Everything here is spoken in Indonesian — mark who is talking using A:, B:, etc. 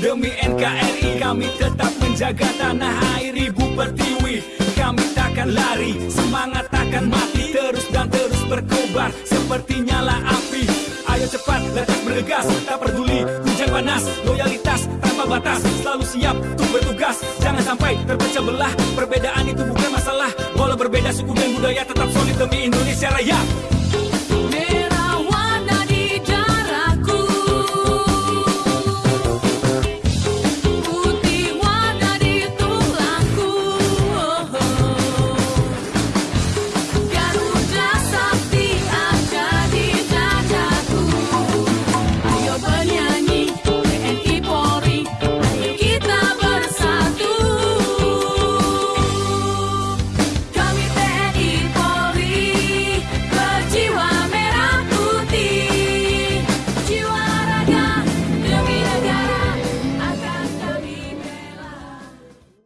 A: Demi NKRI kami tetap menjaga tanah air Ibu Pertiwi. Kami takkan lari, semangat takkan mati. Terus dan terus berkobar seperti nyala api. Ayo cepat, letak bergegas, tak peduli. Hujan panas, loyalitas tanpa batas. Selalu siap untuk bertugas. Jangan sampai terpecah belah. Perbedaan itu bukan masalah. Walau berbeda suku dan budaya tetap solid demi Indonesia Raya